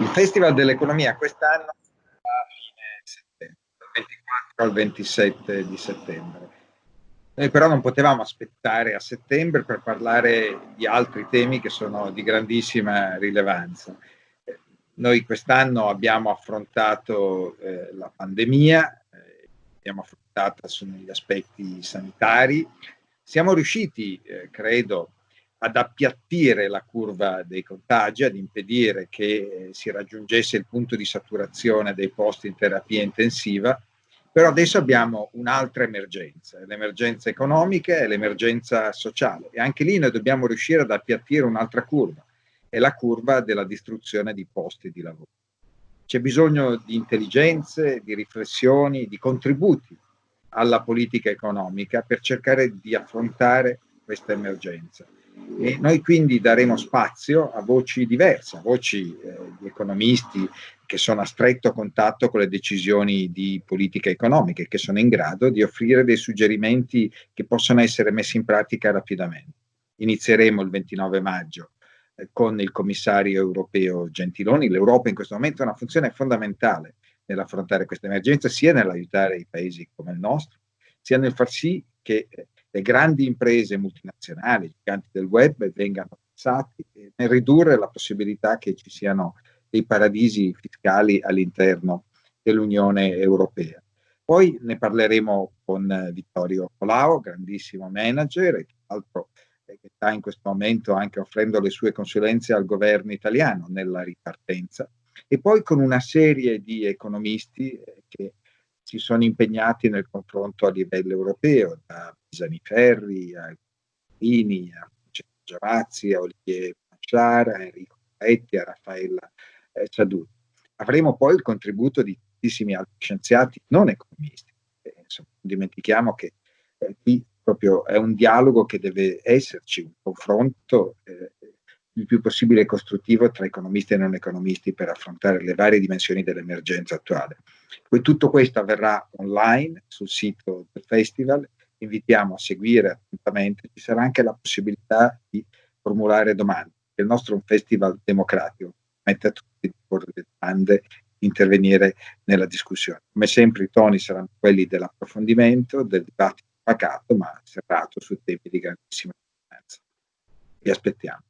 Il Festival dell'Economia quest'anno a fine settembre, dal 24 al 27 di settembre. Noi però non potevamo aspettare a settembre per parlare di altri temi che sono di grandissima rilevanza. Noi quest'anno abbiamo affrontato eh, la pandemia, eh, abbiamo affrontato sugli aspetti sanitari, siamo riusciti, eh, credo, ad appiattire la curva dei contagi, ad impedire che eh, si raggiungesse il punto di saturazione dei posti in terapia intensiva, però adesso abbiamo un'altra emergenza, l'emergenza economica e l'emergenza sociale e anche lì noi dobbiamo riuscire ad appiattire un'altra curva, è la curva della distruzione di posti di lavoro. C'è bisogno di intelligenze, di riflessioni, di contributi alla politica economica per cercare di affrontare questa emergenza. E noi quindi daremo spazio a voci diverse, a voci eh, di economisti che sono a stretto contatto con le decisioni di politica economica e che sono in grado di offrire dei suggerimenti che possono essere messi in pratica rapidamente. Inizieremo il 29 maggio eh, con il commissario europeo Gentiloni. L'Europa in questo momento ha una funzione fondamentale nell'affrontare questa emergenza, sia nell'aiutare i paesi come il nostro, sia nel far sì che eh, le grandi imprese multinazionali, i giganti del web, vengano pensati nel ridurre la possibilità che ci siano dei paradisi fiscali all'interno dell'Unione Europea. Poi ne parleremo con eh, Vittorio Colao, grandissimo manager e tra l'altro eh, che sta in questo momento anche offrendo le sue consulenze al governo italiano nella ripartenza e poi con una serie di economisti eh, che si sono impegnati nel confronto a livello europeo, da Pisani Ferri a Guini, a Giavazzi, a Olivier Machar, a Enrico Petti, a Raffaella eh, Ciaduti. Avremo poi il contributo di tantissimi altri scienziati non economisti. Eh, insomma, dimentichiamo che eh, qui proprio è un dialogo che deve esserci, un confronto eh, il più possibile costruttivo tra economisti e non economisti per affrontare le varie dimensioni dell'emergenza attuale. Poi tutto questo avverrà online sul sito del festival, invitiamo a seguire attentamente, ci sarà anche la possibilità di formulare domande. Il nostro è un festival democratico, mette a tutti di porre le domande, intervenire nella discussione. Come sempre i toni saranno quelli dell'approfondimento, del dibattito pacato, ma serrato su temi di grandissima importanza. Vi aspettiamo.